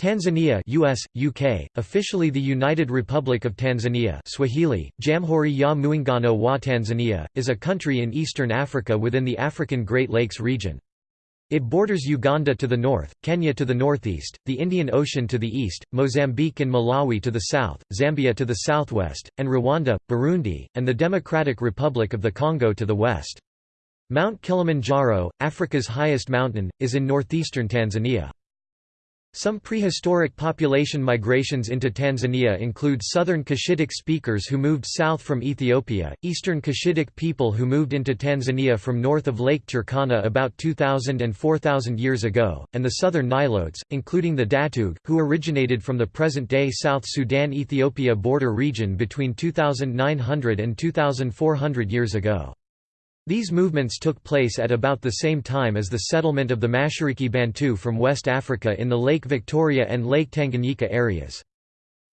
Tanzania US, UK, officially the United Republic of Tanzania Swahili, Jamhuri ya Muungano wa Tanzania, is a country in eastern Africa within the African Great Lakes region. It borders Uganda to the north, Kenya to the northeast, the Indian Ocean to the east, Mozambique and Malawi to the south, Zambia to the southwest, and Rwanda, Burundi, and the Democratic Republic of the Congo to the west. Mount Kilimanjaro, Africa's highest mountain, is in northeastern Tanzania. Some prehistoric population migrations into Tanzania include southern Cushitic speakers who moved south from Ethiopia, eastern Cushitic people who moved into Tanzania from north of Lake Turkana about 2,000 and 4,000 years ago, and the southern Nilotes, including the Datog, who originated from the present-day South Sudan-Ethiopia border region between 2,900 and 2,400 years ago. These movements took place at about the same time as the settlement of the Mashariki Bantu from West Africa in the Lake Victoria and Lake Tanganyika areas.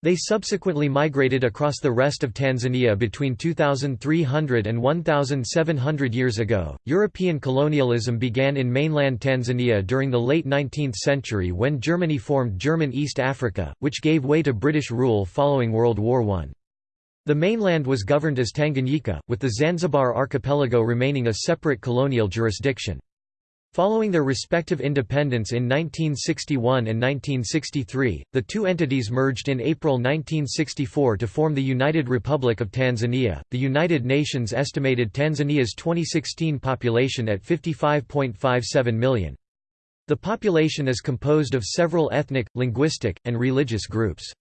They subsequently migrated across the rest of Tanzania between 2300 and 1700 years ago. European colonialism began in mainland Tanzania during the late 19th century when Germany formed German East Africa, which gave way to British rule following World War I. The mainland was governed as Tanganyika, with the Zanzibar archipelago remaining a separate colonial jurisdiction. Following their respective independence in 1961 and 1963, the two entities merged in April 1964 to form the United Republic of Tanzania. The United Nations estimated Tanzania's 2016 population at 55.57 million. The population is composed of several ethnic, linguistic, and religious groups.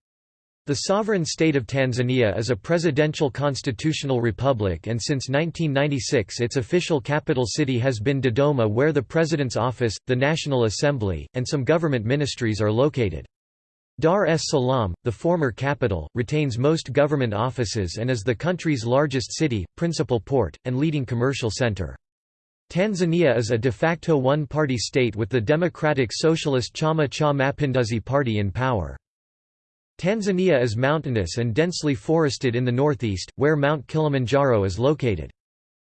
The sovereign state of Tanzania is a presidential constitutional republic and since 1996 its official capital city has been Dodoma where the President's office, the National Assembly, and some government ministries are located. Dar es Salaam, the former capital, retains most government offices and is the country's largest city, principal port, and leading commercial center. Tanzania is a de facto one-party state with the Democratic Socialist Chama cha Mapinduzi party in power. Tanzania is mountainous and densely forested in the northeast, where Mount Kilimanjaro is located.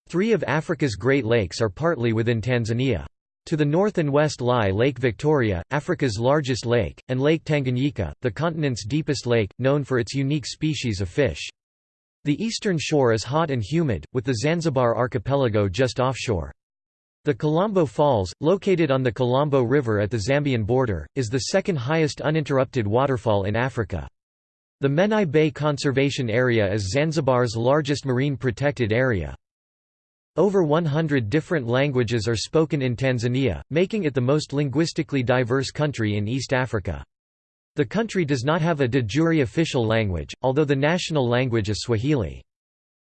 Three of Africa's Great Lakes are partly within Tanzania. To the north and west lie Lake Victoria, Africa's largest lake, and Lake Tanganyika, the continent's deepest lake, known for its unique species of fish. The eastern shore is hot and humid, with the Zanzibar archipelago just offshore. The Kalambo Falls, located on the Kalambo River at the Zambian border, is the second highest uninterrupted waterfall in Africa. The Menai Bay Conservation Area is Zanzibar's largest marine protected area. Over 100 different languages are spoken in Tanzania, making it the most linguistically diverse country in East Africa. The country does not have a de jure official language, although the national language is Swahili.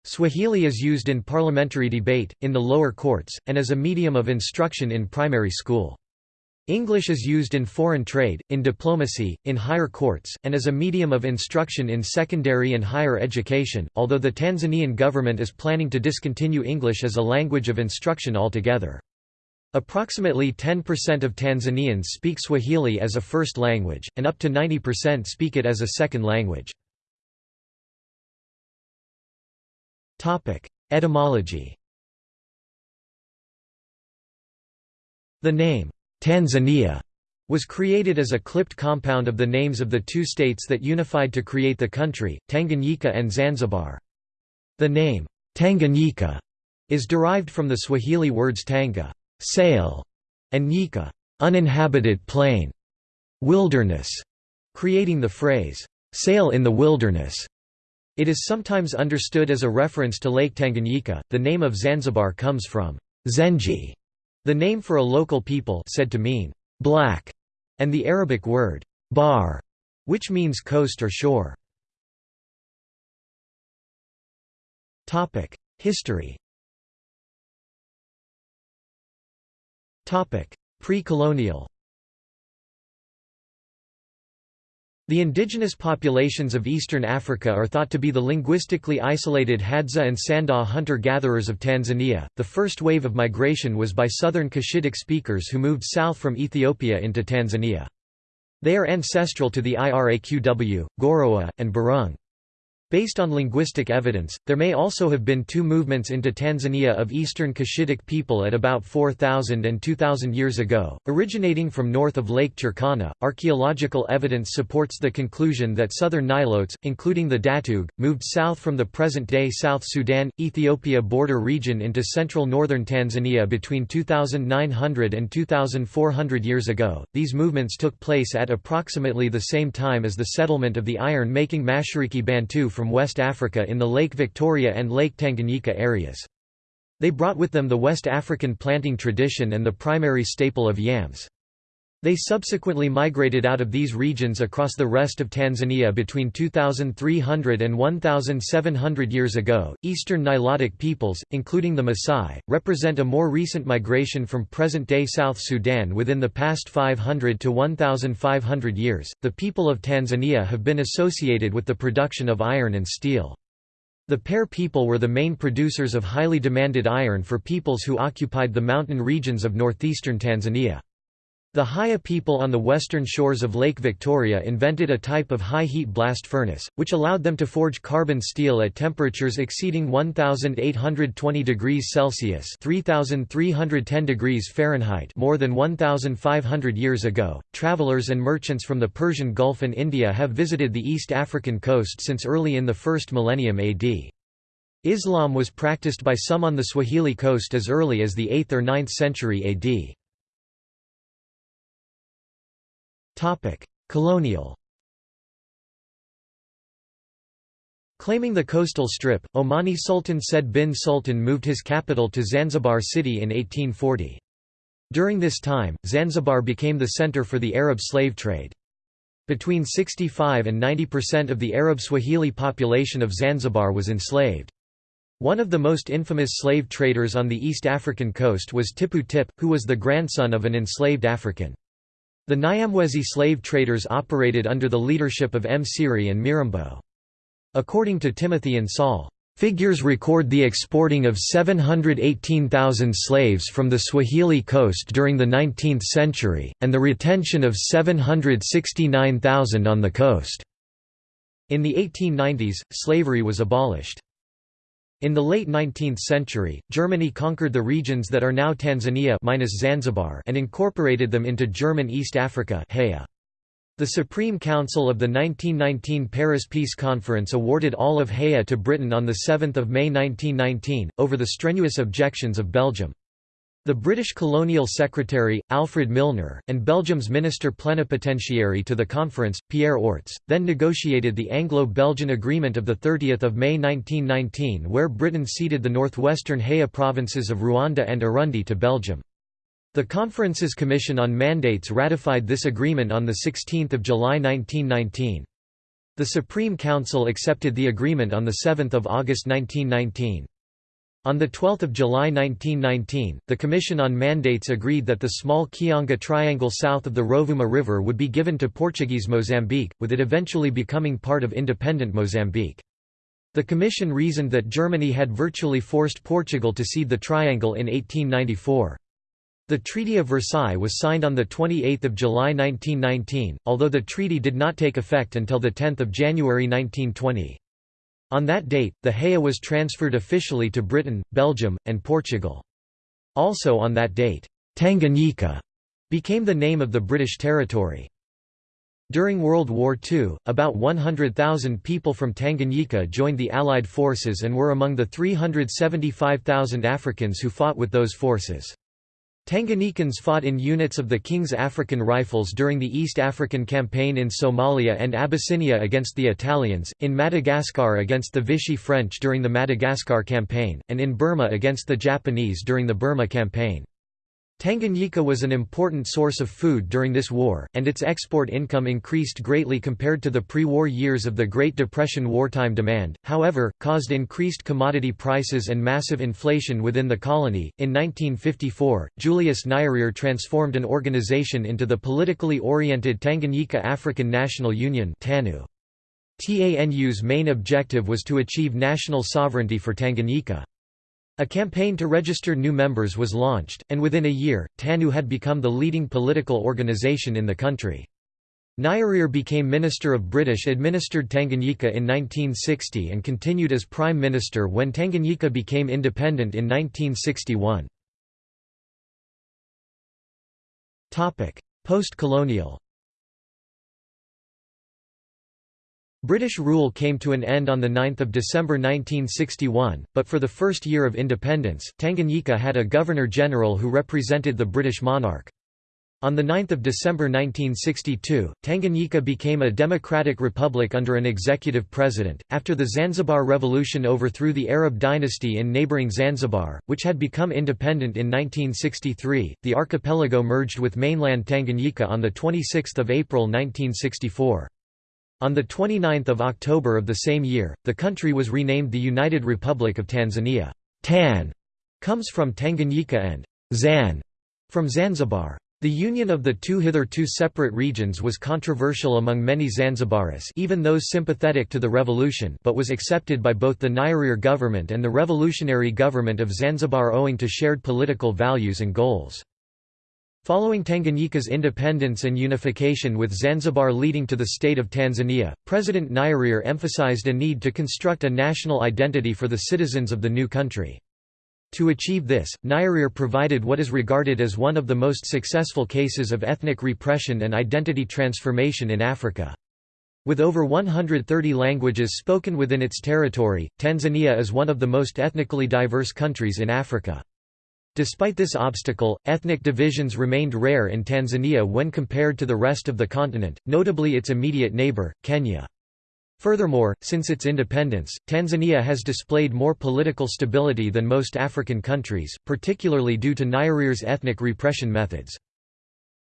Swahili is used in parliamentary debate, in the lower courts, and as a medium of instruction in primary school. English is used in foreign trade, in diplomacy, in higher courts, and as a medium of instruction in secondary and higher education, although the Tanzanian government is planning to discontinue English as a language of instruction altogether. Approximately 10% of Tanzanians speak Swahili as a first language, and up to 90% speak it as a second language. Etymology The name, Tanzania, was created as a clipped compound of the names of the two states that unified to create the country, Tanganyika and Zanzibar. The name, Tanganyika, is derived from the Swahili words tanga sail", and nyika uninhabited plain, wilderness, creating the phrase, sail in the wilderness. It is sometimes understood as a reference to Lake Tanganyika. The name of Zanzibar comes from Zenji, the name for a local people said to mean black, and the Arabic word bar, which means coast or shore. Topic: History. Topic: Pre-colonial. The indigenous populations of eastern Africa are thought to be the linguistically isolated Hadza and Sandawe hunter-gatherers of Tanzania. The first wave of migration was by southern Cushitic speakers who moved south from Ethiopia into Tanzania. They are ancestral to the Iraqw, Gorowa, and Burunge. Based on linguistic evidence, there may also have been two movements into Tanzania of eastern Cushitic people at about 4,000 and 2,000 years ago, originating from north of Lake Turkana. Archaeological evidence supports the conclusion that southern Nilotes, including the Datog, moved south from the present day South Sudan Ethiopia border region into central northern Tanzania between 2,900 and 2,400 years ago. These movements took place at approximately the same time as the settlement of the iron making Mashariki Bantu from West Africa in the Lake Victoria and Lake Tanganyika areas. They brought with them the West African planting tradition and the primary staple of yams. They subsequently migrated out of these regions across the rest of Tanzania between 2300 and 1700 years ago. Eastern Nilotic peoples, including the Maasai, represent a more recent migration from present day South Sudan within the past 500 to 1500 years. The people of Tanzania have been associated with the production of iron and steel. The Pare people were the main producers of highly demanded iron for peoples who occupied the mountain regions of northeastern Tanzania. The Haya people on the western shores of Lake Victoria invented a type of high-heat blast furnace, which allowed them to forge carbon steel at temperatures exceeding 1820 degrees Celsius (3310 degrees Fahrenheit) more than 1500 years ago. Travelers and merchants from the Persian Gulf and India have visited the East African coast since early in the first millennium AD. Islam was practiced by some on the Swahili coast as early as the 8th or 9th century AD. Colonial Claiming the coastal strip, Omani Sultan Said bin Sultan moved his capital to Zanzibar city in 1840. During this time, Zanzibar became the center for the Arab slave trade. Between 65 and 90% of the Arab Swahili population of Zanzibar was enslaved. One of the most infamous slave traders on the East African coast was Tipu Tip, who was the grandson of an enslaved African. The Nyamwezi slave traders operated under the leadership of Msiri and Mirambo. According to Timothy Insoll, Figures record the exporting of 718,000 slaves from the Swahili coast during the 19th century, and the retention of 769,000 on the coast. In the 1890s, slavery was abolished. In the late 19th century, Germany conquered the regions that are now Tanzania minus Zanzibar and incorporated them into German East Africa The Supreme Council of the 1919 Paris Peace Conference awarded all of Haya to Britain on 7 May 1919, over the strenuous objections of Belgium. The British colonial secretary, Alfred Milner, and Belgium's minister plenipotentiary to the conference, Pierre Orts, then negotiated the Anglo-Belgian Agreement of 30 May 1919 where Britain ceded the northwestern Haya provinces of Rwanda and Urundi to Belgium. The conference's Commission on Mandates ratified this agreement on 16 July 1919. The Supreme Council accepted the agreement on 7 August 1919. On 12 July 1919, the Commission on Mandates agreed that the small Kionga Triangle south of the Rovuma River would be given to Portuguese Mozambique, with it eventually becoming part of independent Mozambique. The Commission reasoned that Germany had virtually forced Portugal to cede the triangle in 1894. The Treaty of Versailles was signed on 28 July 1919, although the treaty did not take effect until 10 January 1920. On that date, the Haya was transferred officially to Britain, Belgium, and Portugal. Also on that date, Tanganyika became the name of the British territory. During World War II, about 100,000 people from Tanganyika joined the Allied forces and were among the 375,000 Africans who fought with those forces. Tanganyikans fought in units of the King's African Rifles during the East African Campaign in Somalia and Abyssinia against the Italians, in Madagascar against the Vichy French during the Madagascar Campaign, and in Burma against the Japanese during the Burma Campaign. Tanganyika was an important source of food during this war, and its export income increased greatly compared to the pre-war years of the Great Depression wartime demand, however, caused increased commodity prices and massive inflation within the colony. In 1954, Julius Nyerere transformed an organization into the politically oriented Tanganyika African National Union TANU. TANU's main objective was to achieve national sovereignty for Tanganyika. A campaign to register new members was launched, and within a year, TANU had become the leading political organization in the country. Nyerere became Minister of British-administered Tanganyika in 1960 and continued as Prime Minister when Tanganyika became independent in 1961. Post-colonial British rule came to an end on 9 December 1961, but for the first year of independence, Tanganyika had a Governor-General who represented the British monarch. On 9 December 1962, Tanganyika became a democratic republic under an executive president. After the Zanzibar Revolution overthrew the Arab dynasty in neighboring Zanzibar, which had become independent in 1963, the archipelago merged with mainland Tanganyika on 26 April 1964. On 29 October of the same year, the country was renamed the United Republic of Tanzania. Tan comes from Tanganyika and Zan from Zanzibar. The union of the two hitherto separate regions was controversial among many Zanzibaris even those sympathetic to the revolution but was accepted by both the Nyerere government and the revolutionary government of Zanzibar owing to shared political values and goals. Following Tanganyika's independence and unification with Zanzibar leading to the state of Tanzania, President Nyerere emphasized a need to construct a national identity for the citizens of the new country. To achieve this, Nyerere provided what is regarded as one of the most successful cases of ethnic repression and identity transformation in Africa. With over 130 languages spoken within its territory, Tanzania is one of the most ethnically diverse countries in Africa. Despite this obstacle, ethnic divisions remained rare in Tanzania when compared to the rest of the continent, notably its immediate neighbor, Kenya. Furthermore, since its independence, Tanzania has displayed more political stability than most African countries, particularly due to Nyerere's ethnic repression methods.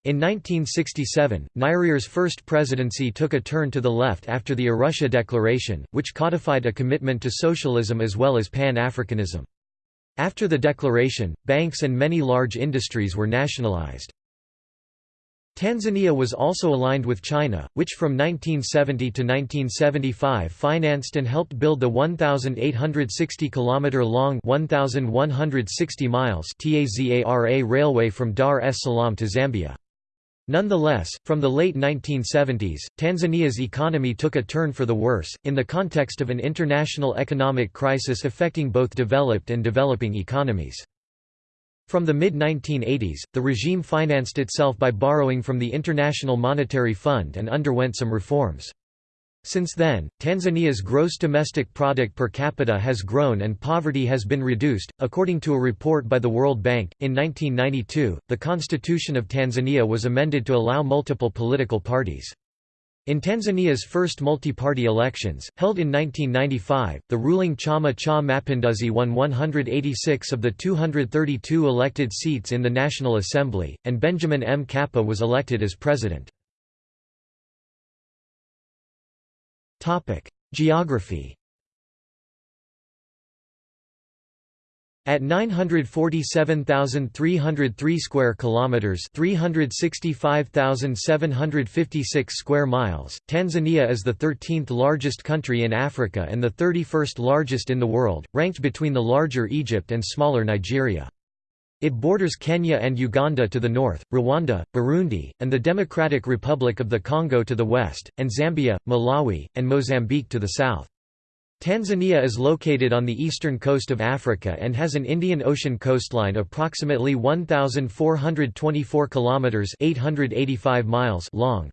In 1967, Nyerere's first presidency took a turn to the left after the Arusha Declaration, which codified a commitment to socialism as well as Pan-Africanism. After the declaration, banks and many large industries were nationalized. Tanzania was also aligned with China, which from 1970 to 1975 financed and helped build the 1,860 km-long 1,160 miles TAZARA railway from Dar es Salaam to Zambia. Nonetheless, from the late 1970s, Tanzania's economy took a turn for the worse, in the context of an international economic crisis affecting both developed and developing economies. From the mid-1980s, the regime financed itself by borrowing from the International Monetary Fund and underwent some reforms. Since then, Tanzania's gross domestic product per capita has grown and poverty has been reduced. According to a report by the World Bank, in 1992, the constitution of Tanzania was amended to allow multiple political parties. In Tanzania's first multi-party elections, held in 1995, the ruling Chama cha Mapinduzi won 186 of the 232 elected seats in the National Assembly, and Benjamin Mkapa was elected as president. Geography At 947,303 square kilometers, 365,756 square miles, Tanzania is the 13th largest country in Africa and the 31st largest in the world, ranked between the larger Egypt and smaller Nigeria. It borders Kenya and Uganda to the north, Rwanda, Burundi, and the Democratic Republic of the Congo to the west, and Zambia, Malawi, and Mozambique to the south. Tanzania is located on the eastern coast of Africa and has an Indian Ocean coastline approximately 1424 kilometers (885 miles) long.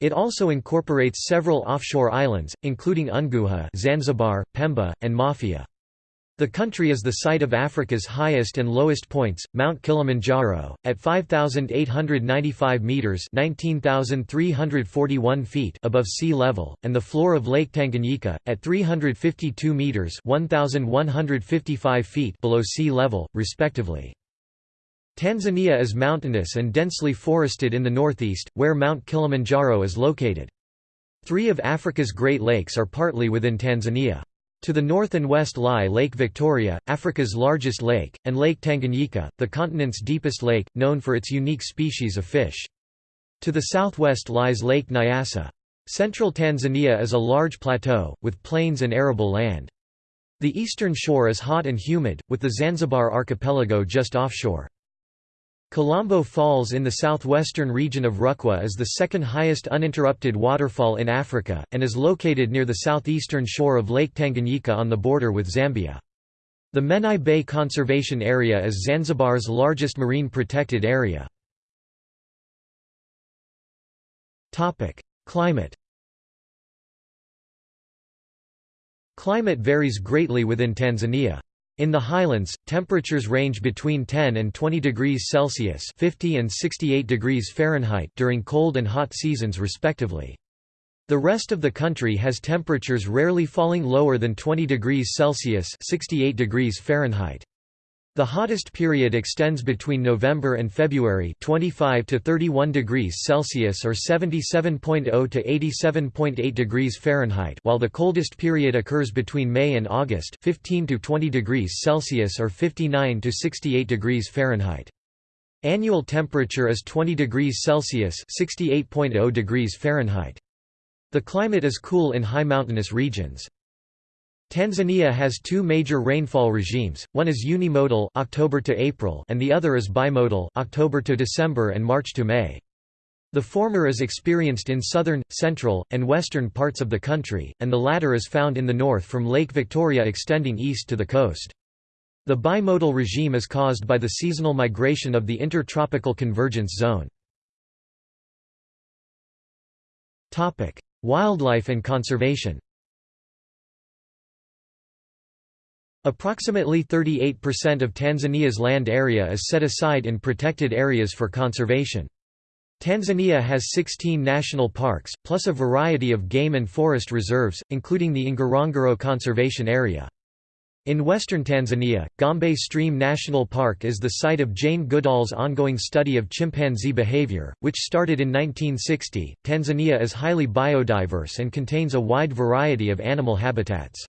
It also incorporates several offshore islands, including Unguja, Zanzibar, Pemba, and Mafia. The country is the site of Africa's highest and lowest points, Mount Kilimanjaro, at 5,895 metres 19,341 feet above sea level, and the floor of Lake Tanganyika, at 352 metres 1,155 feet below sea level, respectively. Tanzania is mountainous and densely forested in the northeast, where Mount Kilimanjaro is located. Three of Africa's Great Lakes are partly within Tanzania. To the north and west lie Lake Victoria, Africa's largest lake, and Lake Tanganyika, the continent's deepest lake, known for its unique species of fish. To the southwest lies Lake Nyasa. Central Tanzania is a large plateau, with plains and arable land. The eastern shore is hot and humid, with the Zanzibar archipelago just offshore. Kalambo Falls in the southwestern region of Rukwa is the second highest uninterrupted waterfall in Africa, and is located near the southeastern shore of Lake Tanganyika on the border with Zambia. The Menai Bay Conservation Area is Zanzibar's largest marine protected area. Climate Climate varies greatly within Tanzania. In the highlands, temperatures range between 10 and 20 degrees Celsius 50 and 68 degrees Fahrenheit during cold and hot seasons respectively. The rest of the country has temperatures rarely falling lower than 20 degrees Celsius 68 degrees Fahrenheit. The hottest period extends between November and February 25 to 31 degrees Celsius or 77.0 to 87.8 degrees Fahrenheit while the coldest period occurs between May and August 15 to 20 degrees Celsius or 59 to 68 degrees Fahrenheit. Annual temperature is 20 degrees Celsius 68.0 degrees Fahrenheit. The climate is cool in high mountainous regions. Tanzania has two major rainfall regimes, one is unimodal October to April and the other is bimodal October to December and March to May. The former is experienced in southern, central, and western parts of the country, and the latter is found in the north from Lake Victoria extending east to the coast. The bimodal regime is caused by the seasonal migration of the intertropical convergence zone. Wildlife and conservation Approximately 38% of Tanzania's land area is set aside in protected areas for conservation. Tanzania has 16 national parks, plus a variety of game and forest reserves, including the Ngorongoro Conservation Area. In western Tanzania, Gombe Stream National Park is the site of Jane Goodall's ongoing study of chimpanzee behavior, which started in 1960. Tanzania is highly biodiverse and contains a wide variety of animal habitats.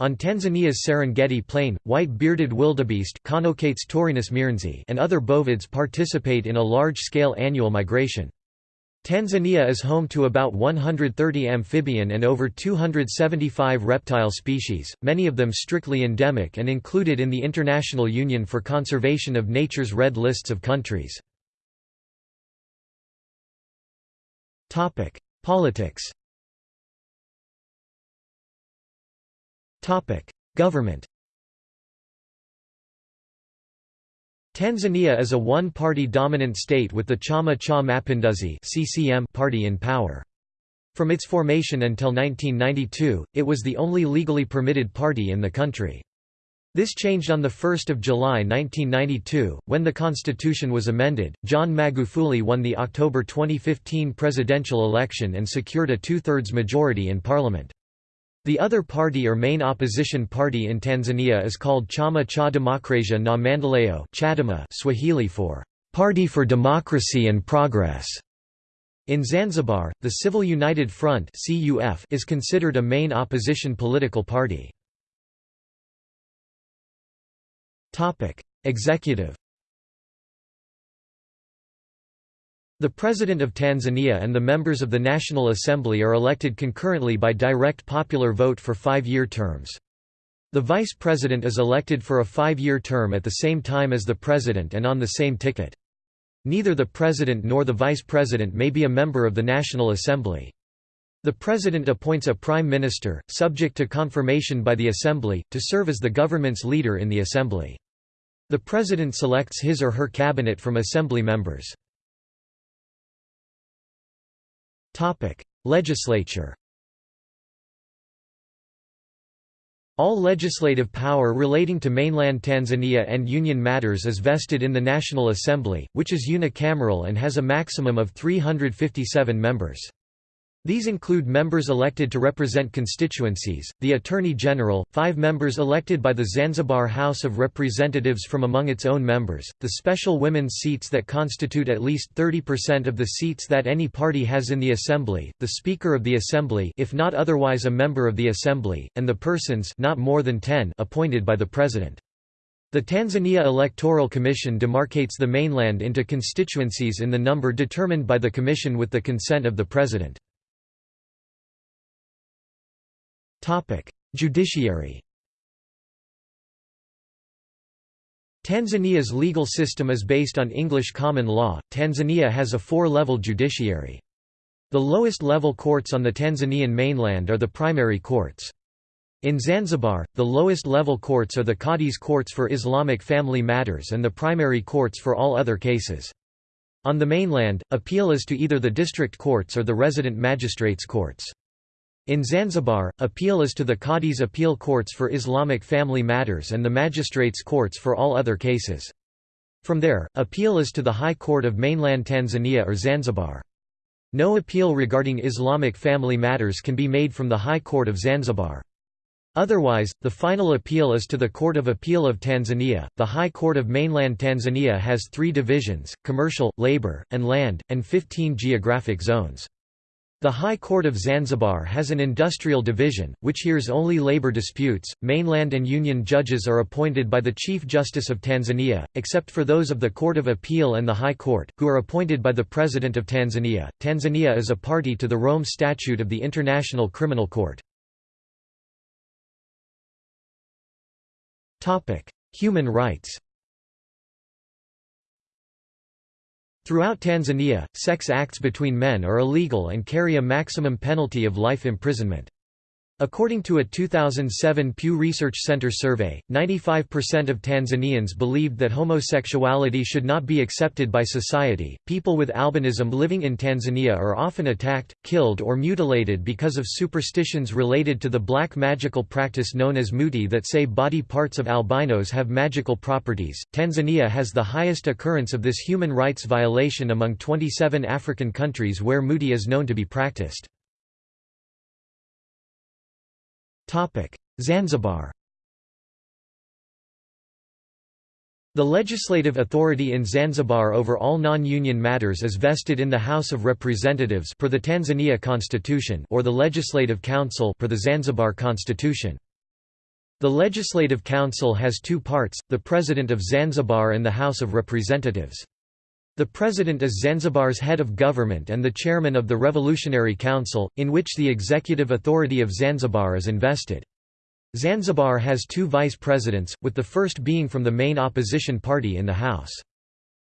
On Tanzania's Serengeti Plain, white-bearded wildebeest and other bovids participate in a large-scale annual migration. Tanzania is home to about 130 amphibian and over 275 reptile species, many of them strictly endemic and included in the International Union for Conservation of Nature's Red Lists of Countries. Politics Government Tanzania is a one-party dominant state with the Chama cha Mapinduzi (CCM) party in power. From its formation until 1992, it was the only legally permitted party in the country. This changed on 1 July 1992, when the constitution was amended. John Magufuli won the October 2015 presidential election and secured a two-thirds majority in parliament. The other party or main opposition party in Tanzania is called Chama cha Demokrasia na Maendeleo Swahili for Party for Democracy and Progress. In Zanzibar, the Civic United Front is considered a main opposition political party. Executive The President of Tanzania and the members of the National Assembly are elected concurrently by direct popular vote for five-year terms. The Vice President is elected for a five-year term at the same time as the President and on the same ticket. Neither the President nor the Vice President may be a member of the National Assembly. The President appoints a Prime Minister, subject to confirmation by the Assembly, to serve as the government's leader in the Assembly. The President selects his or her cabinet from Assembly members. Topic: Legislature. All legislative power relating to mainland Tanzania and union matters is vested in the National Assembly, which is unicameral and has a maximum of 357 members. These include members elected to represent constituencies, the Attorney General, five members elected by the Zanzibar House of Representatives from among its own members, the special women's seats that constitute at least 30% of the seats that any party has in the Assembly, the Speaker of the Assembly if not otherwise a member of the Assembly, and the persons not more than 10 appointed by the President. The Tanzania Electoral Commission demarcates the mainland into constituencies in the number determined by the Commission with the consent of the President. Judiciary. Tanzania's legal system is based on English common law. Tanzania has a four-level judiciary. The lowest level courts on the Tanzanian mainland are the primary courts. In Zanzibar, the lowest level courts are the Qadis courts for Islamic family matters and the primary courts for all other cases. On the mainland, appeal is to either the district courts or the resident magistrates' courts. In Zanzibar, appeal is to the Qadi's appeal courts for Islamic family matters and the magistrates' courts for all other cases. From there, appeal is to the High Court of mainland Tanzania or Zanzibar. No appeal regarding Islamic family matters can be made from the High Court of Zanzibar. Otherwise, the final appeal is to the Court of Appeal of Tanzania. The High Court of mainland Tanzania has three divisions commercial, labor, and land, and 15 geographic zones. The High Court of Zanzibar has an industrial division, which hears only labor disputes. Mainland and union judges are appointed by the Chief Justice of Tanzania, except for those of the Court of Appeal and the High Court, who are appointed by the President of Tanzania. Tanzania is a party to the Rome Statute of the International Criminal Court. Human rights Throughout Tanzania, sex acts between men are illegal and carry a maximum penalty of life imprisonment. According to a 2007 Pew Research Center survey, 95% of Tanzanians believed that homosexuality should not be accepted by society. People with albinism living in Tanzania are often attacked, killed, or mutilated because of superstitions related to the black magical practice known as muti that say body parts of albinos have magical properties. Tanzania has the highest occurrence of this human rights violation among 27 African countries where muti is known to be practiced. Zanzibar The legislative authority in Zanzibar over all non-union matters is vested in the House of Representatives per the Tanzania Constitution or the Legislative Council per the Zanzibar Constitution. The Legislative Council has two parts, the President of Zanzibar and the House of Representatives. The President is Zanzibar's head of government and the chairman of the Revolutionary Council, in which the executive authority of Zanzibar is invested. Zanzibar has two vice presidents, with the first being from the main opposition party in the House.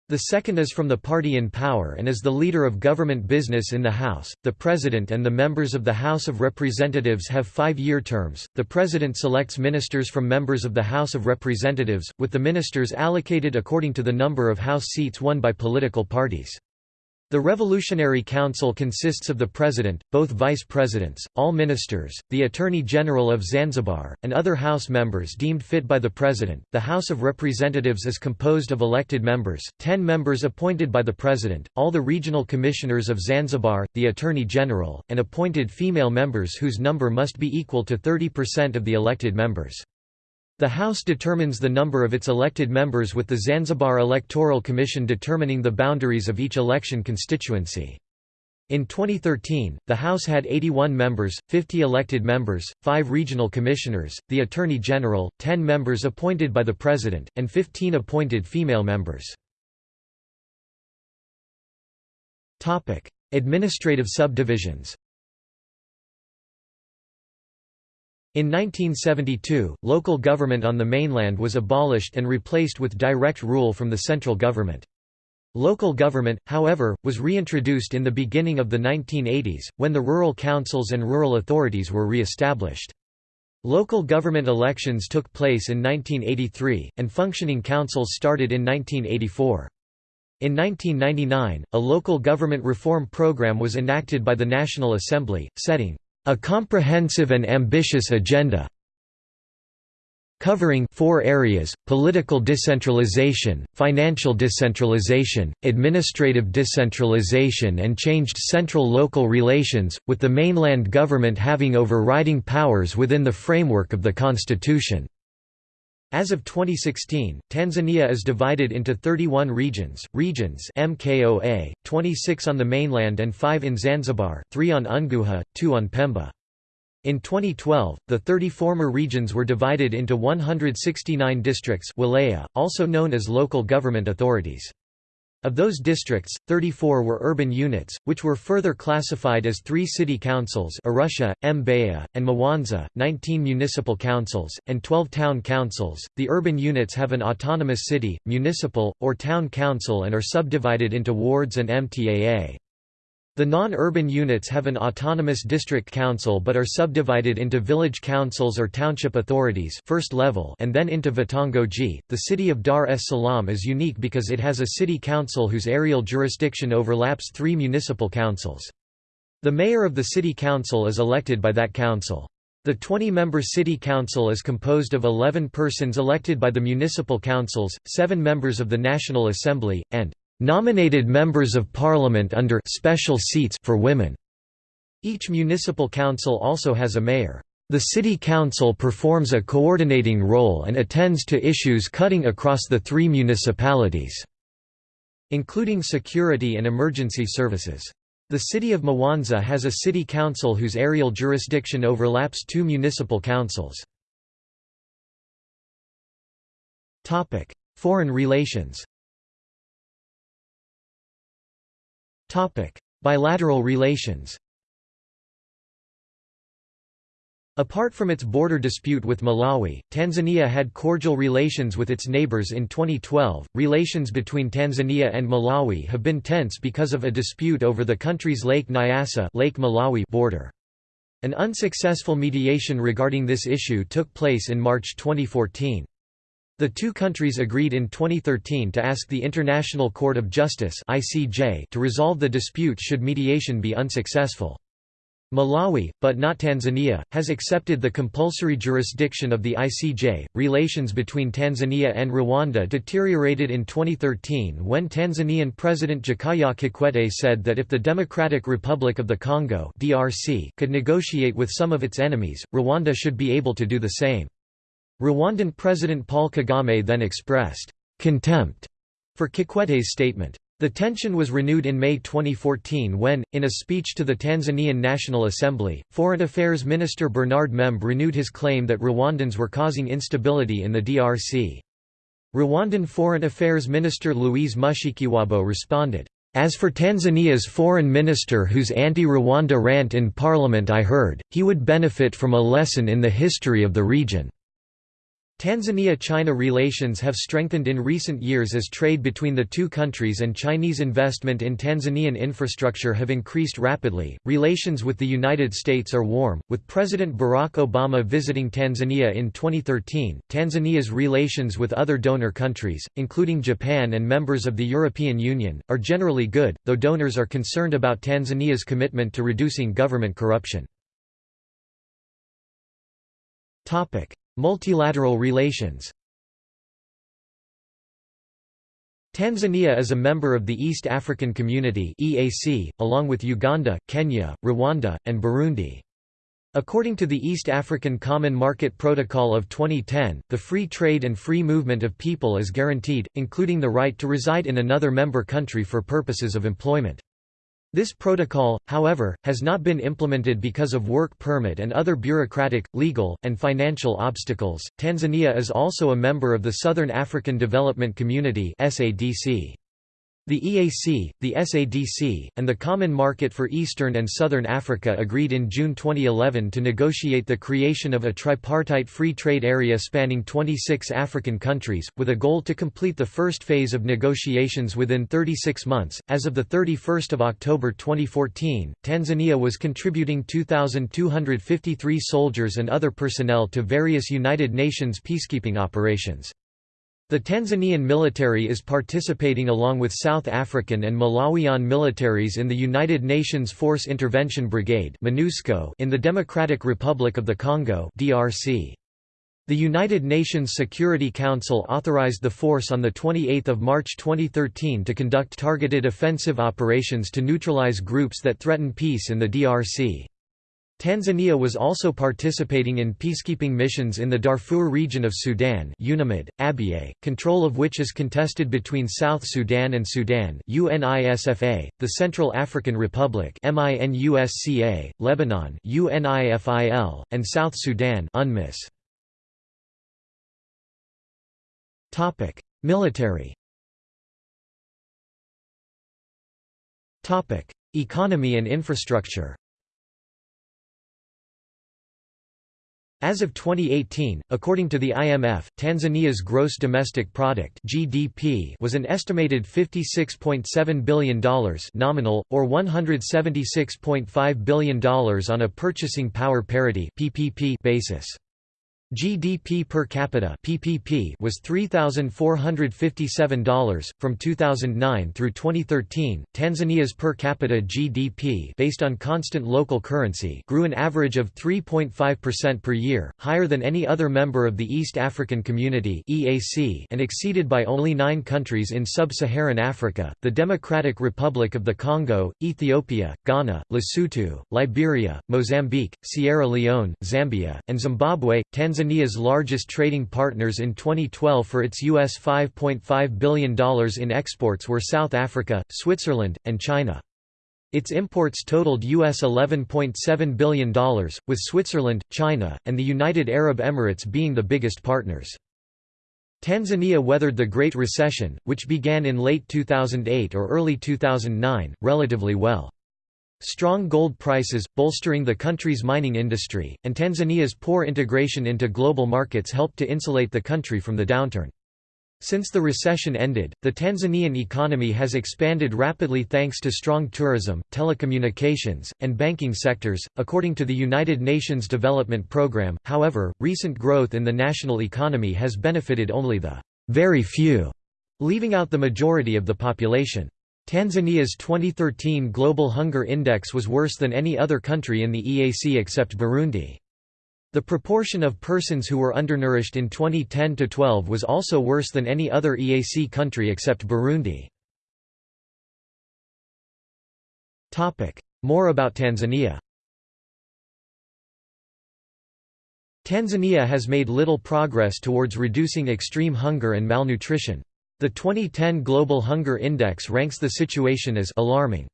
The second is from the party in power and is the leader of government business in the House. The President and the members of the House of Representatives have five year terms. The President selects ministers from members of the House of Representatives, with the ministers allocated according to the number of House seats won by political parties. The Revolutionary Council consists of the President, both Vice Presidents, all Ministers, the Attorney General of Zanzibar, and other House members deemed fit by the President. The House of Representatives is composed of elected members, ten members appointed by the President, all the regional commissioners of Zanzibar, the Attorney General, and appointed female members whose number must be equal to 30% of the elected members. The House determines the number of its elected members with the Zanzibar Electoral Commission determining the boundaries of each election constituency. In 2013, the House had 81 members, 50 elected members, 5 regional commissioners, the Attorney General, 10 members appointed by the President, and 15 appointed female members. Administrative subdivisions In 1972, local government on the mainland was abolished and replaced with direct rule from the central government. Local government, however, was reintroduced in the beginning of the 1980s, when the rural councils and rural authorities were re-established. Local government elections took place in 1983, and functioning councils started in 1984. In 1999, a local government reform program was enacted by the National Assembly, setting a comprehensive and ambitious agenda covering four areas, political decentralization, financial decentralization, administrative decentralization and changed central-local relations, with the mainland government having overriding powers within the framework of the constitution. As of 2016, Tanzania is divided into 31 regions, regions MKOA, 26 on the mainland and 5 in Zanzibar, 3 on Unguja, 2 on Pemba. In 2012, the 30 former regions were divided into 169 districts wilaya, also known as local government authorities. Of those districts, 34 were urban units, which were further classified as three city councils Arusha, Mbeya, and Mwanza, 19 municipal councils, and 12 town councils. The urban units have an autonomous city, municipal, or town council and are subdivided into wards and MTAA. The non-urban units have an autonomous district council but are subdivided into village councils or township authorities first level and then into Vitongoji. The city of Dar es Salaam is unique because it has a city council whose aerial jurisdiction overlaps three municipal councils. The mayor of the city council is elected by that council. The 20-member city council is composed of 11 persons elected by the municipal councils, 7 members of the National Assembly, and Nominated members of parliament under special seats for women. Each municipal council also has a mayor. The city council performs a coordinating role and attends to issues cutting across the three municipalities, including security and emergency services. The city of Mwanza has a city council whose aerial jurisdiction overlaps two municipal councils. Foreign relations Bilateral relations Apart from its border dispute with Malawi, Tanzania had cordial relations with its neighbors in 2012. Relations between Tanzania and Malawi have been tense because of a dispute over the country's Lake Nyasa Lake Malawi border. An unsuccessful mediation regarding this issue took place in March 2014. The two countries agreed in 2013 to ask the International Court of Justice (ICJ) to resolve the dispute should mediation be unsuccessful. Malawi, but not Tanzania, has accepted the compulsory jurisdiction of the ICJ. Relations between Tanzania and Rwanda deteriorated in 2013 when Tanzanian President Jakaya Kikwete said that if the Democratic Republic of the Congo (DRC) could negotiate with some of its enemies, Rwanda should be able to do the same. Rwandan President Paul Kagame then expressed contempt for Kikwete's statement. The tension was renewed in May 2014 when, in a speech to the Tanzanian National Assembly, Foreign Affairs Minister Bernard Membe renewed his claim that Rwandans were causing instability in the DRC. Rwandan Foreign Affairs Minister Louise Mushikiwabo responded, "...as for Tanzania's foreign minister whose anti-Rwanda rant in parliament I heard, he would benefit from a lesson in the history of the region." Tanzania–China relations have strengthened in recent years as trade between the two countries and Chinese investment in Tanzanian infrastructure have increased rapidly. Relations with the United States are warm, with President Barack Obama visiting Tanzania in 2013. Tanzania's relations with other donor countries, including Japan and members of the European Union, are generally good, though donors are concerned about Tanzania's commitment to reducing government corruption. Topic: Multilateral relations Tanzania is a member of the East African Community (EAC), along with Uganda, Kenya, Rwanda, and Burundi. According to the East African Common Market Protocol of 2010, the free trade and free movement of people is guaranteed, including the right to reside in another member country for purposes of employment. This protocol, however, has not been implemented because of work permit and other bureaucratic, legal, and financial obstacles. Tanzania is also a member of the Southern African Development Community (SADC). The EAC, the SADC, and the Common Market for Eastern and Southern Africa agreed in June 2011 to negotiate the creation of a tripartite free trade area spanning 26 African countries, with a goal to complete the first phase of negotiations within 36 months. As of 31 October 2014, Tanzania was contributing 2,253 soldiers and other personnel to various United Nations peacekeeping operations. The Tanzanian military is participating along with South African and Malawian militaries in the United Nations Force Intervention Brigade in the Democratic Republic of the Congo. The United Nations Security Council authorized the force on 28 March 2013 to conduct targeted offensive operations to neutralize groups that threaten peace in the DRC. Tanzania was also participating in peacekeeping missions in the Darfur region of Sudan UNAMID, Abyei, control of which is contested between South Sudan and Sudan UNISFA, the Central African Republic MINUSCA, Lebanon UNIFIL, and South Sudan UNMISS. Military Economy and infrastructure As of 2018, according to the IMF, Tanzania's gross domestic product (GDP) was an estimated $56.7 billion nominal or $176.5 billion on a purchasing power parity (PPP) basis. GDP per capita (PPP) was $3,457 from 2009 through 2013. Tanzania's per capita GDP, based on constant local currency, grew an average of 3.5% per year, higher than any other member of the East African Community (EAC), and exceeded by only 9 countries in sub-Saharan Africa: the Democratic Republic of the Congo, Ethiopia, Ghana, Lesotho, Liberia, Mozambique, Sierra Leone, Zambia, and Zimbabwe. Tanzania Tanzania's largest trading partners in 2012 for its US $5.5 billion in exports were South Africa, Switzerland, and China. Its imports totaled US $11.7 billion, with Switzerland, China, and the United Arab Emirates being the biggest partners. Tanzania weathered the Great Recession, which began in late 2008 or early 2009, relatively well. Strong gold prices, bolstering the country's mining industry, and Tanzania's poor integration into global markets helped to insulate the country from the downturn. Since the recession ended, the Tanzanian economy has expanded rapidly thanks to strong tourism, telecommunications, and banking sectors. According to the United Nations Development Programme, however, recent growth in the national economy has benefited only the very few, leaving out the majority of the population. Tanzania's 2013 Global Hunger Index was worse than any other country in the EAC except Burundi. The proportion of persons who were undernourished in 2010–12 was also worse than any other EAC country except Burundi. More about Tanzania Tanzania has made little progress towards reducing extreme hunger and malnutrition. The 2010 Global Hunger Index ranks the situation as alarming.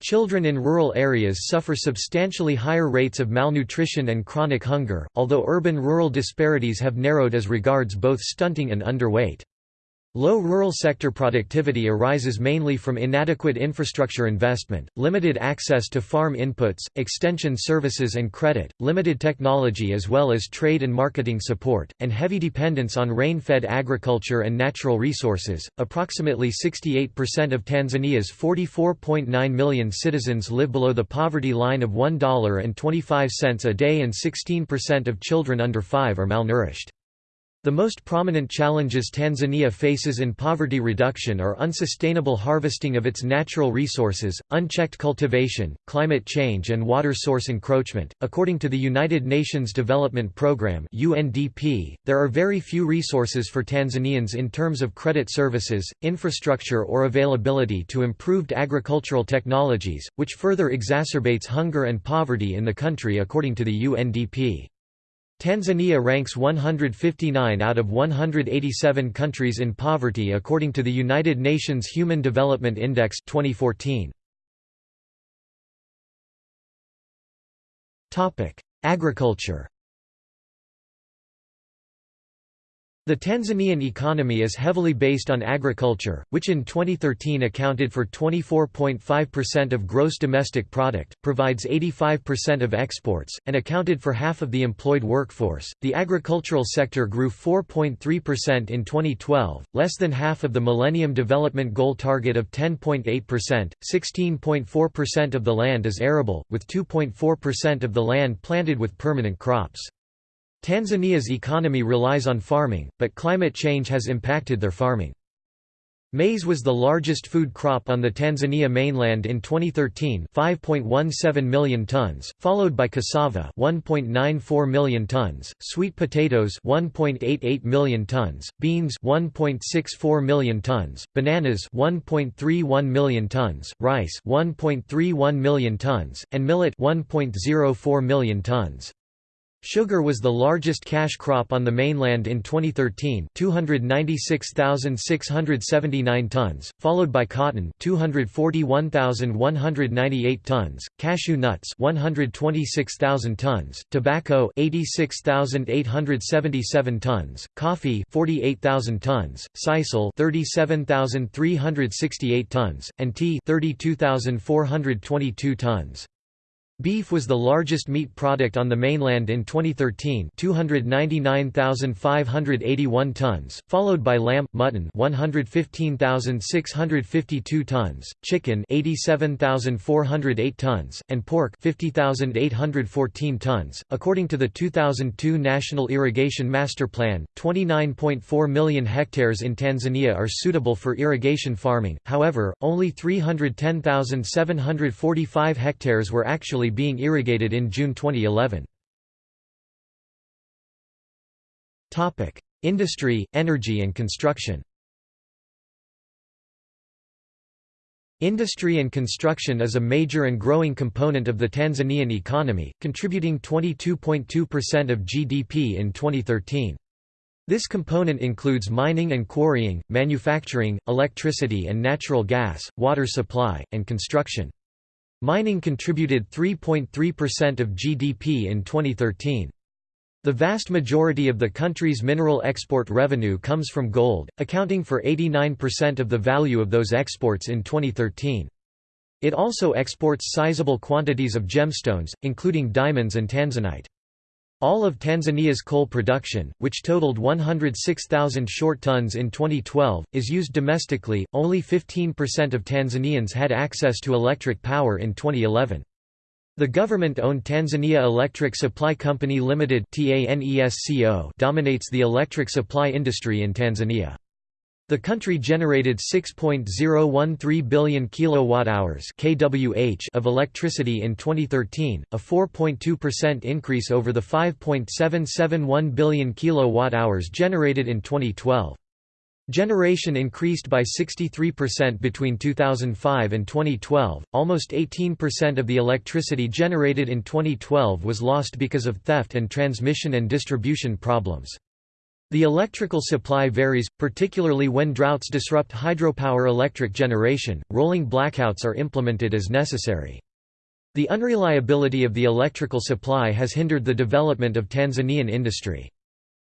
Children in rural areas suffer substantially higher rates of malnutrition and chronic hunger, although urban-rural disparities have narrowed as regards both stunting and underweight. Low rural sector productivity arises mainly from inadequate infrastructure investment, limited access to farm inputs, extension services and credit, limited technology as well as trade and marketing support, and heavy dependence on rain-fed agriculture and natural resources. Approximately 68% of Tanzania's 44.9 million citizens live below the poverty line of $1.25 a day and 16% of children under 5 are malnourished. The most prominent challenges Tanzania faces in poverty reduction are unsustainable harvesting of its natural resources, unchecked cultivation, climate change, and water source encroachment. According to the United Nations Development Programme (UNDP), there are very few resources for Tanzanians in terms of credit services, infrastructure, or availability to improved agricultural technologies, which further exacerbates hunger and poverty in the country according to the UNDP. Tanzania ranks 159 out of 187 countries in poverty according to the United Nations Human Development Index 2014. Agriculture The Tanzanian economy is heavily based on agriculture, which in 2013 accounted for 24.5% of gross domestic product, provides 85% of exports, and accounted for half of the employed workforce. The agricultural sector grew 4.3% in 2012, less than half of the Millennium Development Goal target of 10.8%. 16.4% of the land is arable, with 2.4% of the land planted with permanent crops. Tanzania's economy relies on farming, but climate change has impacted their farming. Maize was the largest food crop on the Tanzania mainland in 2013 5.17 million tons, followed by cassava 1.94 million tons, sweet potatoes 1.88 million tons, beans 1.64 million tons, bananas 1.31 million tons, rice 1.31 million tons, and millet 1.04 million tons. Sugar was the largest cash crop on the mainland in 2013 296,679 tons, followed by cotton 241,198 tons, cashew nuts 126,000 tons, tobacco 86,877 tons, coffee 48,000 tons, sisal 37,368 tons, and tea 32,422 tons. Beef was the largest meat product on the mainland in 2013 299,581 tons, followed by lamb, mutton 115,652 tons, chicken 87,408 tons, and pork 50,814 tons. According to the 2002 National Irrigation Master Plan, 29.4 million hectares in Tanzania are suitable for irrigation farming, however, only 310,745 hectares were actually being irrigated in June 2011. Industry, energy and construction Industry and construction is a major and growing component of the Tanzanian economy, contributing 22.2% of GDP in 2013. This component includes mining and quarrying, manufacturing, electricity and natural gas, water supply, and construction. Mining contributed 3.3% of GDP in 2013. The vast majority of the country's mineral export revenue comes from gold, accounting for 89% of the value of those exports in 2013. It also exports sizable quantities of gemstones, including diamonds and tanzanite. All of Tanzania's coal production, which totaled 106,000 short tons in 2012, is used domestically. Only 15% of Tanzanians had access to electric power in 2011. The government-owned Tanzania Electric Supply Company Limited dominates the electric supply industry in Tanzania. The country generated 6.013 billion kilowatt-hours (kWh) of electricity in 2013, a 4.2% increase over the 5.771 billion kilowatt-hours generated in 2012. Generation increased by 63% between 2005 and 2012. Almost 18% of the electricity generated in 2012 was lost because of theft and transmission and distribution problems. The electrical supply varies, particularly when droughts disrupt hydropower electric generation, rolling blackouts are implemented as necessary. The unreliability of the electrical supply has hindered the development of Tanzanian industry.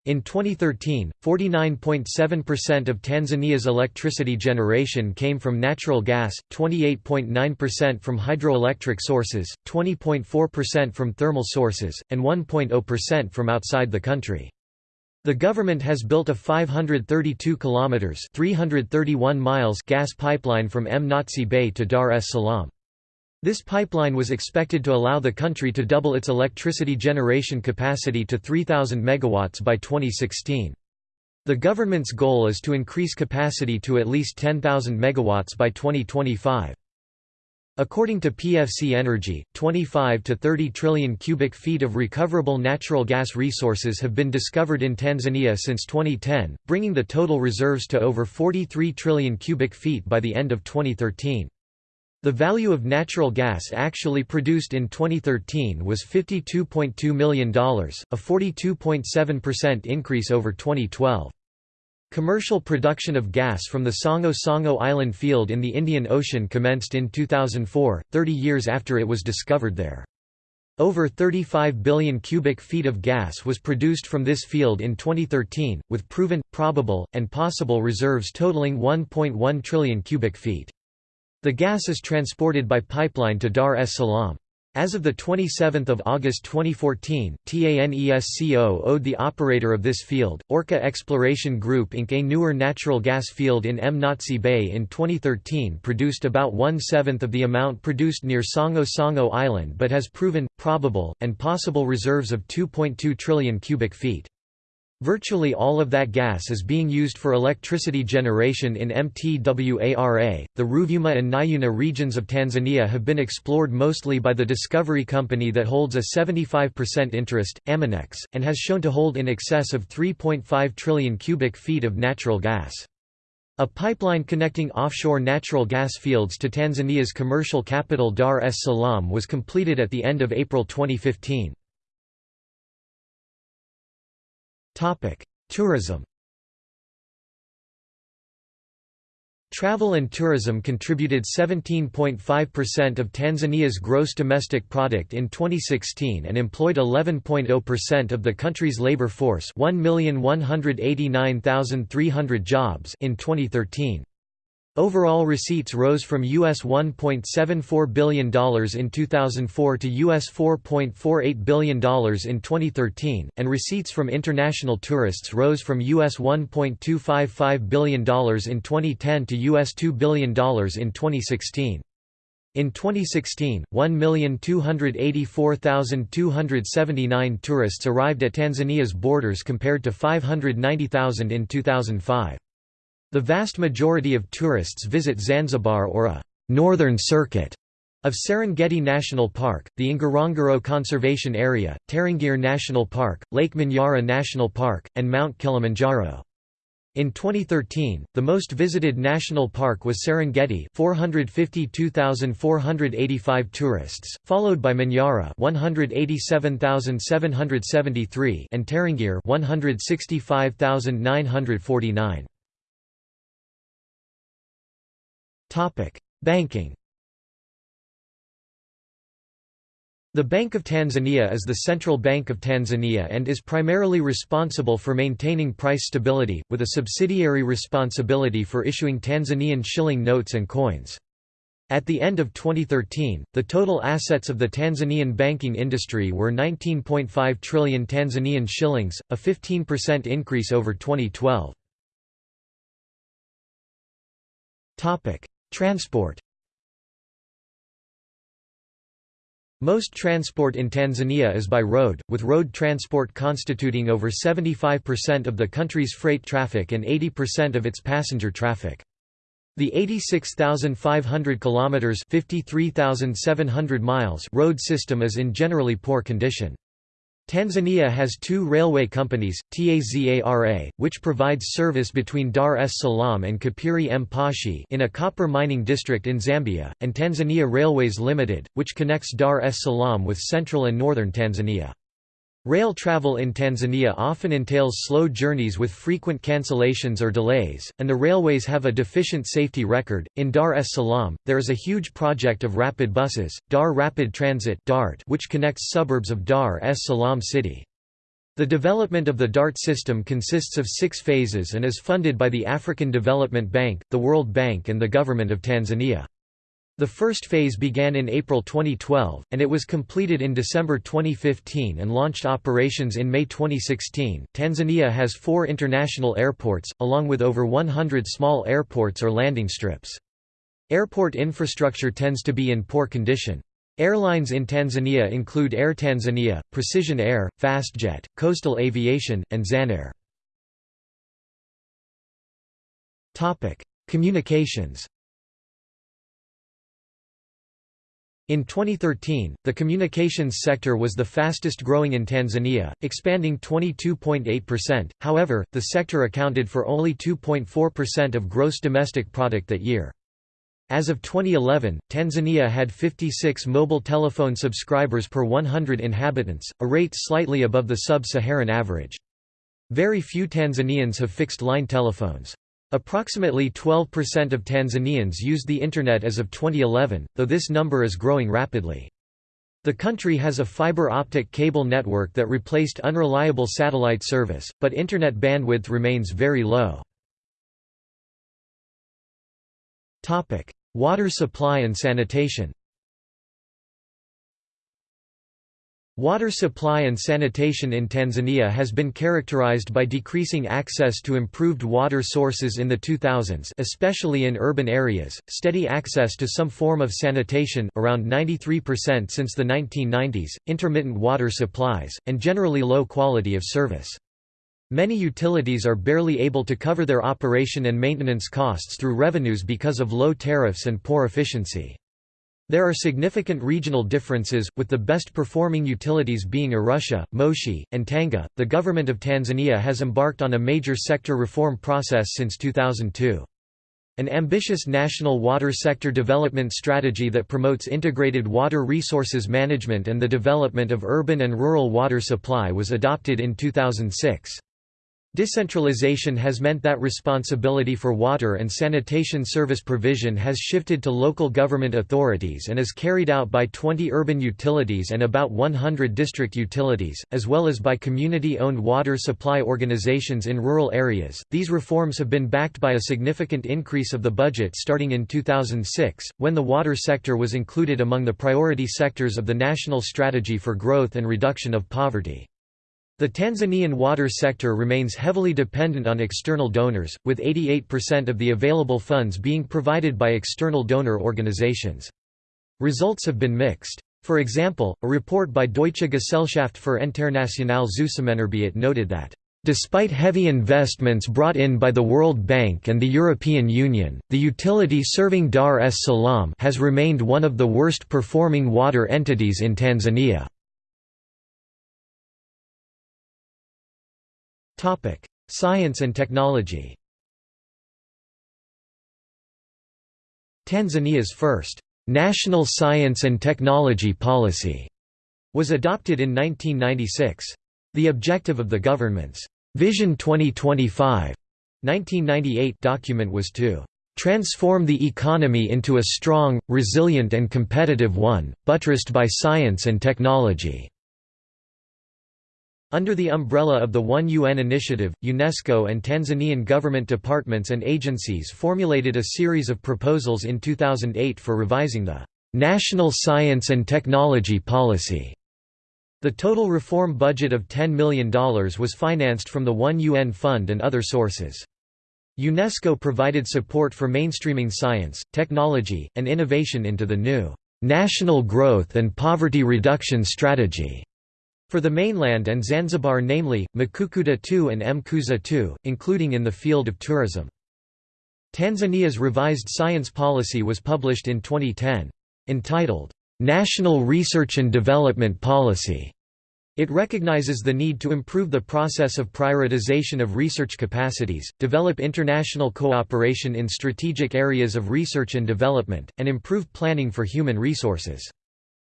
In 2013, 49.7% of Tanzania's electricity generation came from natural gas, 28.9% from hydroelectric sources, 20.4% from thermal sources, and 1.0% from outside the country. The government has built a 532 kilometers (331 miles) gas pipeline from Mnazi Bay to Dar es Salaam. This pipeline was expected to allow the country to double its electricity generation capacity to 3000 megawatts by 2016. The government's goal is to increase capacity to at least 10,000 megawatts by 2025. According to PFC Energy, 25 to 30 trillion cubic feet of recoverable natural gas resources have been discovered in Tanzania since 2010, bringing the total reserves to over 43 trillion cubic feet by the end of 2013. The value of natural gas actually produced in 2013 was $52.2 million, a 42.7% increase over 2012. Commercial production of gas from the Songo Songo Island field in the Indian Ocean commenced in 2004, 30 years after it was discovered there. Over 35 billion cubic feet of gas was produced from this field in 2013, with proven, probable, and possible reserves totaling 1.1 trillion cubic feet. The gas is transported by pipeline to Dar es Salaam. As of 27 August 2014, TANESCO owed the operator of this field, Orca Exploration Group Inc. A newer natural gas field in Mnazi Bay in 2013 produced about one-seventh of the amount produced near Songo Songo Island but has proven, probable, and possible reserves of 2.2 trillion cubic feet. Virtually all of that gas is being used for electricity generation in Mtwara. The Ruvuma and Nyuni regions of Tanzania have been explored mostly by the Discovery Company that holds a 75% interest, Aminex, and has shown to hold in excess of 3.5 trillion cubic feet of natural gas. A pipeline connecting offshore natural gas fields to Tanzania's commercial capital Dar es Salaam was completed at the end of April 2015. Tourism Travel and tourism contributed 17.5% of Tanzania's gross domestic product in 2016 and employed 11.0% of the country's labor force 1,189,300 jobs in 2013. Overall receipts rose from US $1.74 billion in 2004 to US $4.48 billion in 2013, and receipts from international tourists rose from US $1.255 billion in 2010 to US $2 billion in 2016. In 2016, 1,284,279 tourists arrived at Tanzania's borders compared to 590,000 in 2005. The vast majority of tourists visit Zanzibar or a «northern circuit» of Serengeti National Park, the Ngorongoro Conservation Area, Tarangire National Park, Lake Manyara National Park, and Mount Kilimanjaro. In 2013, the most visited national park was Serengeti 452,485 tourists, followed by Manyara 187,773 and Tarangire 165,949. Banking The Bank of Tanzania is the central bank of Tanzania and is primarily responsible for maintaining price stability, with a subsidiary responsibility for issuing Tanzanian shilling notes and coins. At the end of 2013, the total assets of the Tanzanian banking industry were 19.5 trillion Tanzanian shillings, a 15% increase over 2012. Transport Most transport in Tanzania is by road, with road transport constituting over 75% of the country's freight traffic and 80% of its passenger traffic. The 86,500 kilometers (53,700 miles) road system is in generally poor condition. Tanzania has two railway companies, TAZARA, which provides service between Dar es Salaam and Kapiri Mposhi in a copper mining district in Zambia, and Tanzania Railways Limited, which connects Dar es Salaam with central and northern Tanzania. Rail travel in Tanzania often entails slow journeys with frequent cancellations or delays, and the railways have a deficient safety record. In Dar es Salaam, there is a huge project of rapid buses, Dar Rapid Transit (DART), which connects suburbs of Dar es Salaam city. The development of the DART system consists of six phases and is funded by the African Development Bank, the World Bank and the Government of Tanzania. The first phase began in April 2012, and it was completed in December 2015 and launched operations in May 2016. Tanzania has four international airports, along with over 100 small airports or landing strips. Airport infrastructure tends to be in poor condition. Airlines in Tanzania include Air Tanzania, Precision Air, Fastjet, Coastal Aviation, and Zanair. Communications In 2013, the communications sector was the fastest growing in Tanzania, expanding 22.8%, however, the sector accounted for only 2.4% of gross domestic product that year. As of 2011, Tanzania had 56 mobile telephone subscribers per 100 inhabitants, a rate slightly above the sub-Saharan average. Very few Tanzanians have fixed-line telephones. Approximately 12% of Tanzanians used the Internet as of 2011, though this number is growing rapidly. The country has a fiber optic cable network that replaced unreliable satellite service, but Internet bandwidth remains very low. Water supply and sanitation Water supply and sanitation in Tanzania has been characterized by decreasing access to improved water sources in the 2000s especially in urban areas, steady access to some form of sanitation around 93% since the 1990s, intermittent water supplies, and generally low quality of service. Many utilities are barely able to cover their operation and maintenance costs through revenues because of low tariffs and poor efficiency. There are significant regional differences, with the best performing utilities being Arusha, Moshi, and Tanga. The government of Tanzania has embarked on a major sector reform process since 2002. An ambitious national water sector development strategy that promotes integrated water resources management and the development of urban and rural water supply was adopted in 2006. Decentralization has meant that responsibility for water and sanitation service provision has shifted to local government authorities and is carried out by 20 urban utilities and about 100 district utilities, as well as by community owned water supply organizations in rural areas. These reforms have been backed by a significant increase of the budget starting in 2006, when the water sector was included among the priority sectors of the National Strategy for Growth and Reduction of Poverty. The Tanzanian water sector remains heavily dependent on external donors, with 88% of the available funds being provided by external donor organizations. Results have been mixed. For example, a report by Deutsche Gesellschaft für internationale Zusammenarbeit noted that Despite heavy investments brought in by the World Bank and the European Union, the utility serving Dar es Salaam has remained one of the worst performing water entities in Tanzania. Science and technology. Tanzania's first National Science and Technology Policy was adopted in 1996. The objective of the government's Vision 2025 1998 document was to transform the economy into a strong, resilient and competitive one, buttressed by science and technology. Under the umbrella of the One UN initiative, UNESCO and Tanzanian government departments and agencies formulated a series of proposals in 2008 for revising the National Science and Technology Policy. The total reform budget of $10 million was financed from the One UN Fund and other sources. UNESCO provided support for mainstreaming science, technology, and innovation into the new National Growth and Poverty Reduction Strategy for the mainland and Zanzibar namely, Mkukuta II and Mkuza II, including in the field of tourism. Tanzania's revised science policy was published in 2010. Entitled, "'National Research and Development Policy' It recognizes the need to improve the process of prioritization of research capacities, develop international cooperation in strategic areas of research and development, and improve planning for human resources.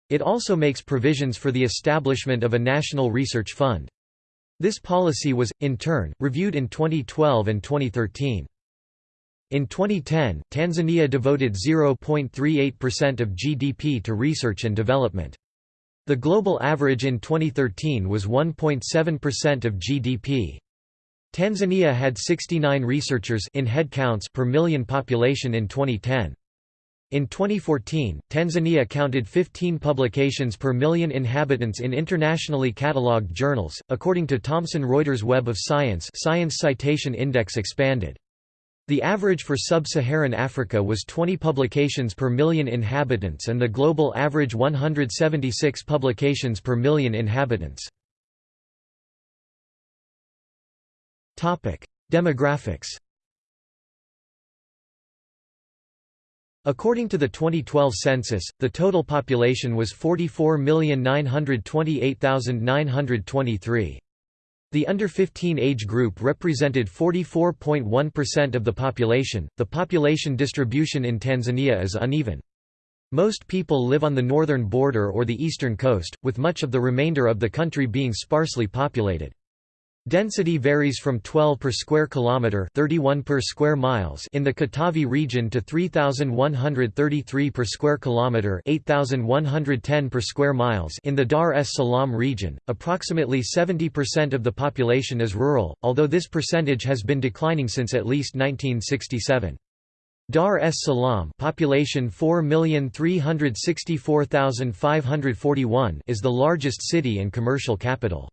It also makes provisions for the establishment of a national research fund. This policy was, in turn, reviewed in 2012 and 2013. In 2010, Tanzania devoted 0.38% of GDP to research and development. The global average in 2013 was 1.7% of GDP. Tanzania had 69 researchers in headcounts per million population in 2010. In 2014, Tanzania counted 15 publications per million inhabitants in internationally catalogued journals, according to Thomson Reuters Web of Science Science Citation Index expanded. The average for sub-Saharan Africa was 20 publications per million inhabitants and the global average 176 publications per million inhabitants. Demographics According to the 2012 census, the total population was 44,928,923. The under 15 age group represented 44.1% of the population. The population distribution in Tanzania is uneven. Most people live on the northern border or the eastern coast, with much of the remainder of the country being sparsely populated. Density varies from 12 per square kilometer, 31 per square miles in the Katavi region to 3133 per square kilometer, 8110 per square miles in the Dar es Salaam region. Approximately 70% of the population is rural, although this percentage has been declining since at least 1967. Dar es Salaam population 4,364,541 is the largest city and commercial capital.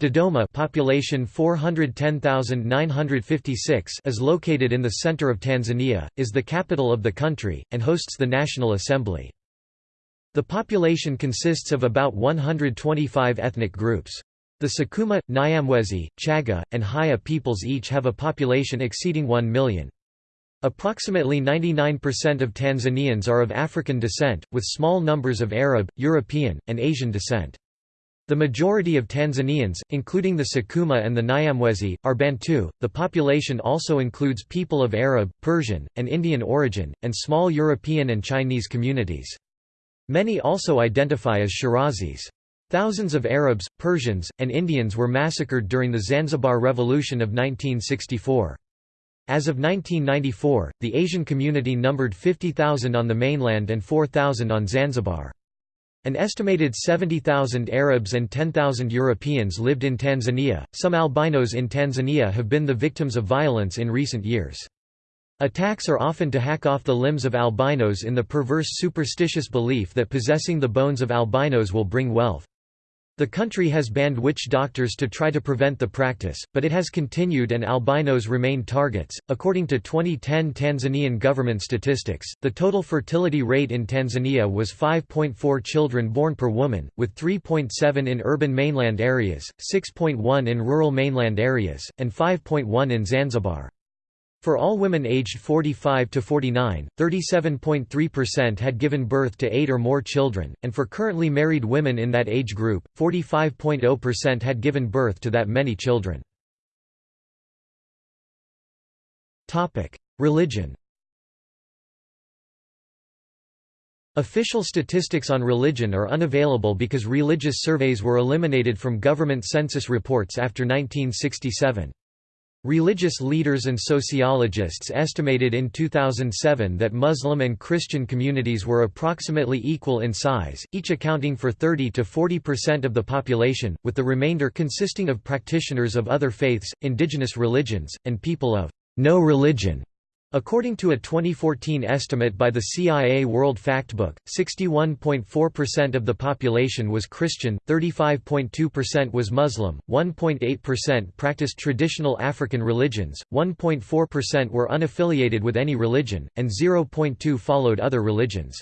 Dodoma population 410,956 is located in the center of Tanzania, is the capital of the country, and hosts the National Assembly. The population consists of about 125 ethnic groups. The Sukuma, Nyamwezi, Chaga, and Haya peoples each have a population exceeding 1 million. Approximately 99% of Tanzanians are of African descent, with small numbers of Arab, European, and Asian descent. The majority of Tanzanians, including the Sukuma and the Nyamwezi, are Bantu. The population also includes people of Arab, Persian, and Indian origin, and small European and Chinese communities. Many also identify as Shirazis. Thousands of Arabs, Persians, and Indians were massacred during the Zanzibar Revolution of 1964. As of 1994, the Asian community numbered 50,000 on the mainland and 4,000 on Zanzibar. An estimated 70,000 Arabs and 10,000 Europeans lived in Tanzania. Some albinos in Tanzania have been the victims of violence in recent years. Attacks are often to hack off the limbs of albinos in the perverse superstitious belief that possessing the bones of albinos will bring wealth. The country has banned witch doctors to try to prevent the practice, but it has continued and albinos remain targets. According to 2010 Tanzanian government statistics, the total fertility rate in Tanzania was 5.4 children born per woman, with 3.7 in urban mainland areas, 6.1 in rural mainland areas, and 5.1 in Zanzibar. For all women aged 45 to 49, 37.3% had given birth to 8 or more children, and for currently married women in that age group, 45.0% had given birth to that many children. Religion Official statistics on religion are unavailable because religious surveys were eliminated from government census reports after 1967. Religious leaders and sociologists estimated in 2007 that Muslim and Christian communities were approximately equal in size, each accounting for 30 to 40% of the population, with the remainder consisting of practitioners of other faiths, indigenous religions, and people of no religion. According to a 2014 estimate by the CIA World Factbook, 61.4% of the population was Christian, 35.2% was Muslim, 1.8% practiced traditional African religions, 1.4% were unaffiliated with any religion, and 0.2 followed other religions.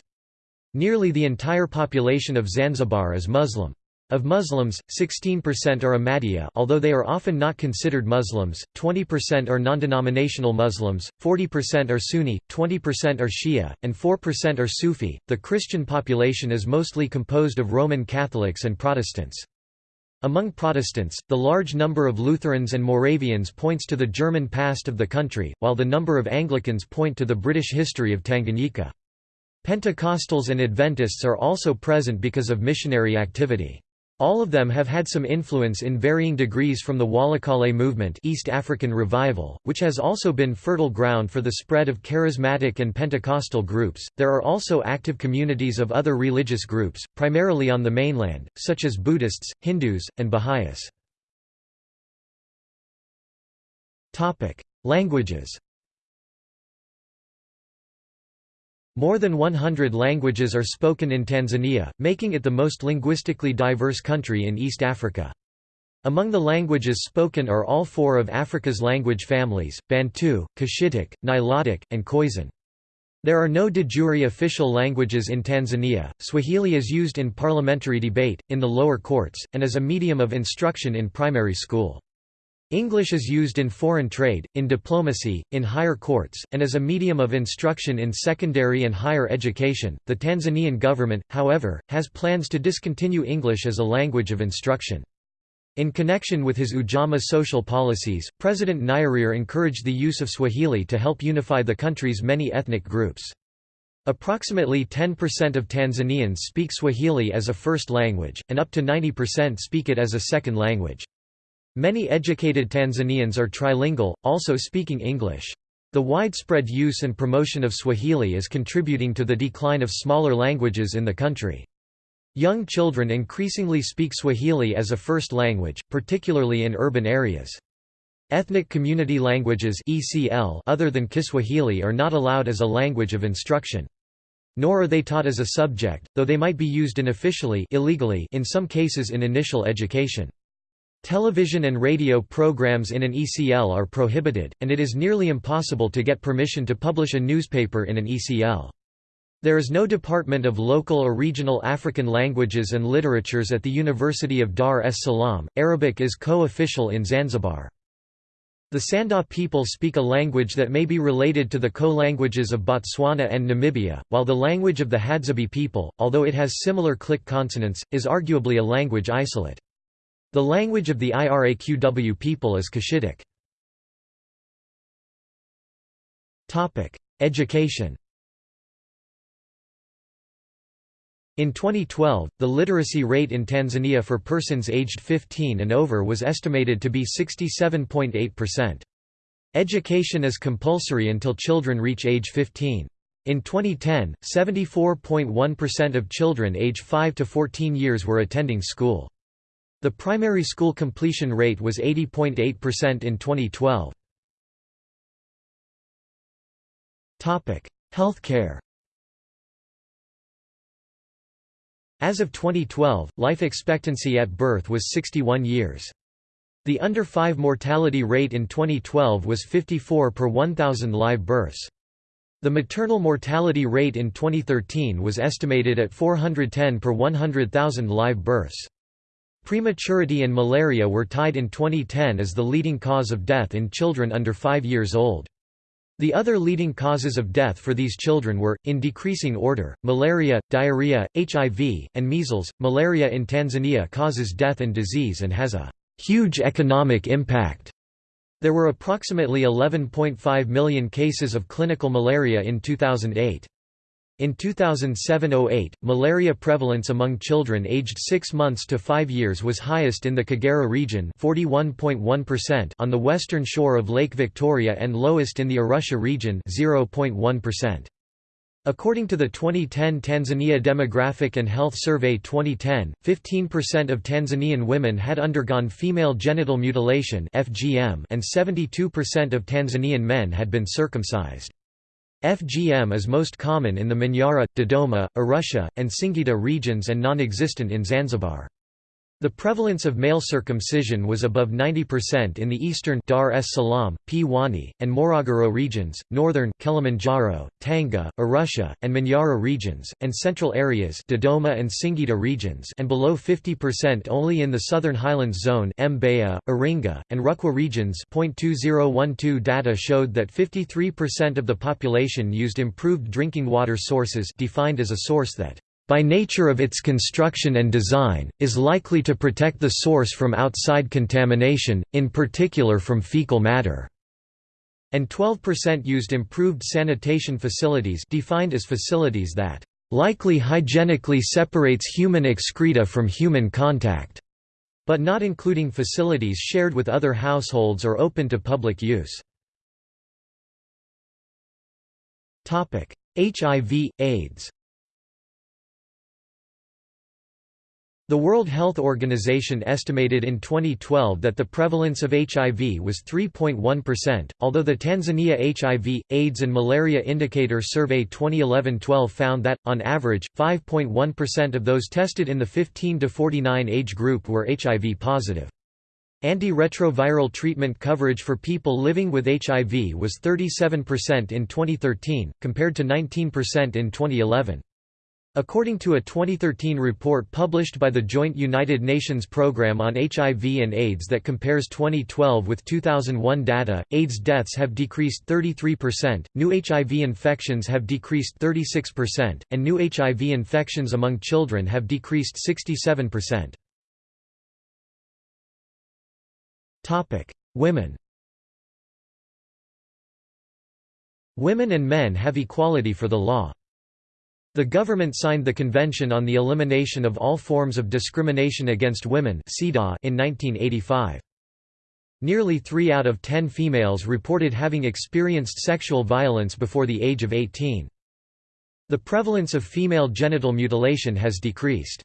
Nearly the entire population of Zanzibar is Muslim. Of Muslims, 16% are Ahmadiyya although they are often not considered Muslims, 20% are non-denominational Muslims, 40% are Sunni, 20% are Shia, and 4% are Sufi. The Christian population is mostly composed of Roman Catholics and Protestants. Among Protestants, the large number of Lutherans and Moravians points to the German past of the country, while the number of Anglicans point to the British history of Tanganyika. Pentecostals and Adventists are also present because of missionary activity. All of them have had some influence in varying degrees from the Balokole movement East African Revival, which has also been fertile ground for the spread of charismatic and Pentecostal groups. There are also active communities of other religious groups, primarily on the mainland, such as Buddhists, Hindus, and Baha'is. Languages More than 100 languages are spoken in Tanzania, making it the most linguistically diverse country in East Africa. Among the languages spoken are all four of Africa's language families, Bantu, Cushitic, Nilotic, and Khoisan. There are no de jure official languages in Tanzania. Swahili is used in parliamentary debate, in the lower courts, and as a medium of instruction in primary school. English is used in foreign trade, in diplomacy, in higher courts, and as a medium of instruction in secondary and higher education. The Tanzanian government, however, has plans to discontinue English as a language of instruction. In connection with his Ujamaa social policies, President Nyerere encouraged the use of Swahili to help unify the country's many ethnic groups. Approximately 10% of Tanzanians speak Swahili as a first language, and up to 90% speak it as a second language. Many educated Tanzanians are trilingual, also speaking English. The widespread use and promotion of Swahili is contributing to the decline of smaller languages in the country. Young children increasingly speak Swahili as a first language, particularly in urban areas. Ethnic community languages ECL other than Kiswahili are not allowed as a language of instruction. Nor are they taught as a subject, though they might be used unofficially illegally in some cases in initial education. Television and radio programs in an ECL are prohibited, and it is nearly impossible to get permission to publish a newspaper in an ECL. There is no Department of Local or Regional African Languages and Literatures at the University of Dar es Salaam. Arabic is co official in Zanzibar. The Sanda people speak a language that may be related to the Khoe languages of Botswana and Namibia, while the language of the Hadzabe people, although it has similar click consonants, is arguably a language isolate. The language of the Iraqw people is Cushitic. Education In 2012, the literacy rate in Tanzania for persons aged 15 and over was estimated to be 67.8%. Education is compulsory until children reach age 15. In 2010, 74.1% of children age 5 to 14 years were attending school. The primary school completion rate was 80.8% in 2012. Topic: Healthcare As of 2012, life expectancy at birth was 61 years. The under 5 mortality rate in 2012 was 54 per 1,000 live births. The maternal mortality rate in 2013 was estimated at 410 per 100,000 live births. Prematurity and malaria were tied in 2010 as the leading cause of death in children under 5 years old. The other leading causes of death for these children were, in decreasing order, malaria, diarrhea, HIV, and measles. Malaria in Tanzania causes death and disease and has a huge economic impact. There were approximately 11.5 million cases of clinical malaria in 2008. In 2007–08, malaria prevalence among children aged 6 months to 5 years was highest in the Kagera region 41.1% on the western shore of Lake Victoria and lowest in the Arusha region 0.1%. According to the 2010 Tanzania Demographic and Health Survey 2010, 15% of Tanzanian women had undergone female genital mutilation and 72% of Tanzanian men had been circumcised. FGM is most common in the Manyara, Dodoma, Arusha, and Singida regions and non-existent in Zanzibar. The prevalence of male circumcision was above 90% in the eastern Dar es Salaam, Pwani, and Morogoro regions, northern Kilimanjaro, Tanga, Arusha, and Manyara regions, and central areas Dodoma and Singida regions and below 50% only in the southern highlands zone Mbeya, Iringa, and Rukwa regions. 2012 data showed that 53% of the population used improved drinking water sources defined as a source that by nature of its construction and design, is likely to protect the source from outside contamination, in particular from fecal matter. And 12% used improved sanitation facilities defined as facilities that likely hygienically separates human excreta from human contact, but not including facilities shared with other households or open to public use. HIV, AIDS The World Health Organization estimated in 2012 that the prevalence of HIV was 3.1%, although the Tanzania HIV, AIDS and Malaria Indicator Survey 2011-12 found that, on average, 5.1% of those tested in the 15 to 49 age group were HIV positive. Antiretroviral treatment coverage for people living with HIV was 37% in 2013, compared to 19% in 2011. According to a 2013 report published by the Joint United Nations Programme on HIV and AIDS that compares 2012 with 2001 data, AIDS deaths have decreased 33%, new HIV infections have decreased 36%, and new HIV infections among children have decreased 67%. Women Women and men have equality for the law. The government signed the Convention on the Elimination of All Forms of Discrimination Against Women in 1985. Nearly 3 out of 10 females reported having experienced sexual violence before the age of 18. The prevalence of female genital mutilation has decreased.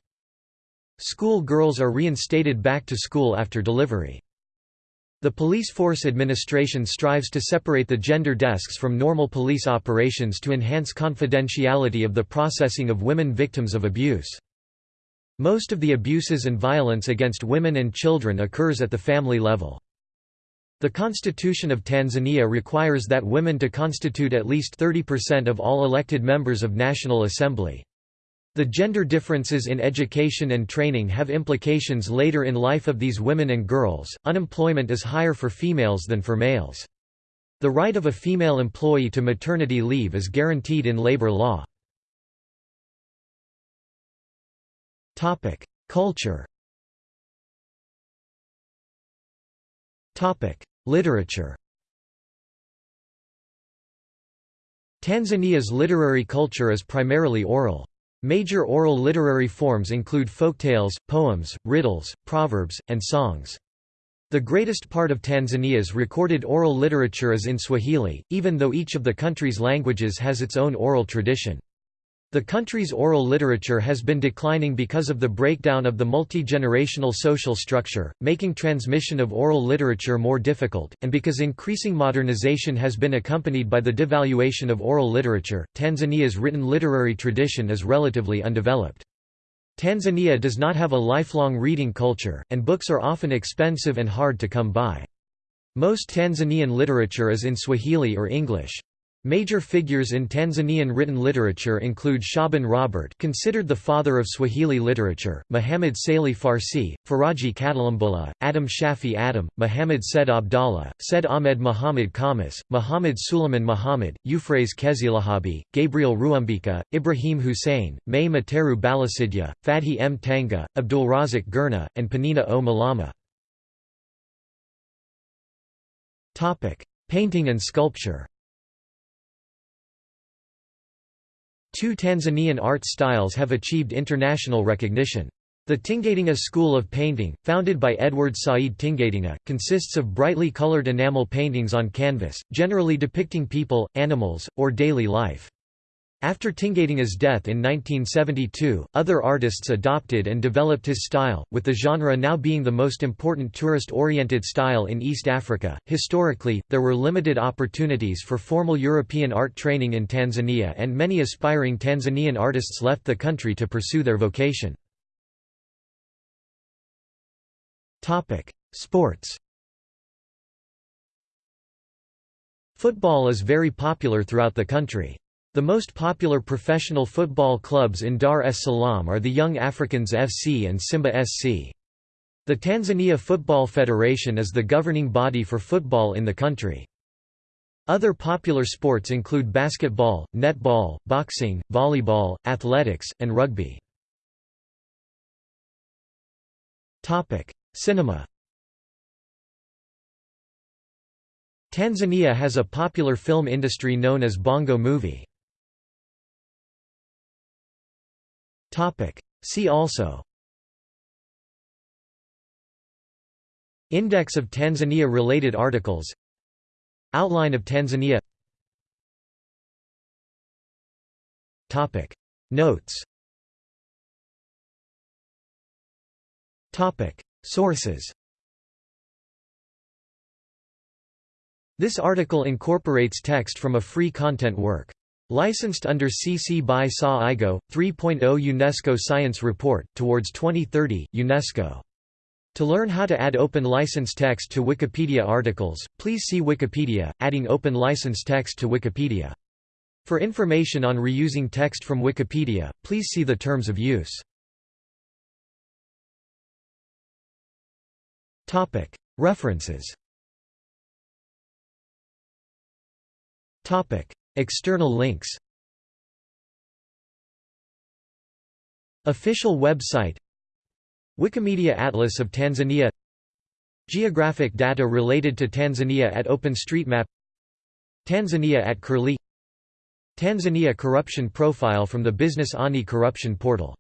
School girls are reinstated back to school after delivery. The Police Force Administration strives to separate the gender desks from normal police operations to enhance confidentiality of the processing of women victims of abuse. Most of the abuses and violence against women and children occurs at the family level. The Constitution of Tanzania requires that women to constitute at least 30% of all elected members of National Assembly. The gender differences in education and training have implications later in life of these women and girls. Unemployment is higher for females than for males. The right of a female employee to maternity leave is guaranteed in labor law. Topic: Culture. Topic: Literature. Tanzania's literary culture is primarily oral. Major oral literary forms include folktales, poems, riddles, proverbs, and songs. The greatest part of Tanzania's recorded oral literature is in Swahili, even though each of the country's languages has its own oral tradition. The country's oral literature has been declining because of the breakdown of the multi-generational social structure, making transmission of oral literature more difficult, and because increasing modernization has been accompanied by the devaluation of oral literature. Tanzania's written literary tradition is relatively undeveloped. Tanzania does not have a lifelong reading culture, and books are often expensive and hard to come by. Most Tanzanian literature is in Swahili or English. Major figures in Tanzanian written literature include Shaban Robert considered the father of Swahili literature, Muhammad Salih Farsi, Faraji Katalumbula, Adam Shafi Adam, Muhammad Said Abdallah, Said Ahmed Muhammad Khamis, Muhammad Suleiman Muhammad, Euphrates Kezilahabi, Gabriel Ruhumbika, Ibrahim Hussein, May Materu Balisidya, Fadhi M. Tanga, Abdulrazak Gurnah, and Penina O. Mlama. Painting and sculpture Two Tanzanian art styles have achieved international recognition. The Tingatinga School of Painting, founded by Edward Said Tingatinga, consists of brightly colored enamel paintings on canvas, generally depicting people, animals, or daily life. After Tingatinga's death in 1972, other artists adopted and developed his style, with the genre now being the most important tourist oriented style in East Africa. Historically, there were limited opportunities for formal European art training in Tanzania, and many aspiring Tanzanian artists left the country to pursue their vocation. Topic: Sports Football is very popular throughout the country. The most popular professional football clubs in Dar es Salaam are the Young Africans FC and Simba SC. The Tanzania Football Federation is the governing body for football in the country. Other popular sports include basketball, netball, boxing, volleyball, athletics, and rugby. Cinema Tanzania has a popular film industry known as Bongo Movie. See also. Index of Tanzania-related articles. Outline of Tanzania. Notes. Sources. This article incorporates text from a free content work. Licensed under CC by SA IGO, 3.0 UNESCO Science Report, Towards 2030, UNESCO. To learn how to add open license text to Wikipedia articles, please see Wikipedia, adding open license text to Wikipedia. For information on reusing text from Wikipedia, please see the terms of use. References External links. Official website. Wikimedia Atlas of Tanzania. Geographic data related to Tanzania at OpenStreetMap. Tanzania at Curlie. Tanzania Corruption Profile from the Business Anti-Corruption Portal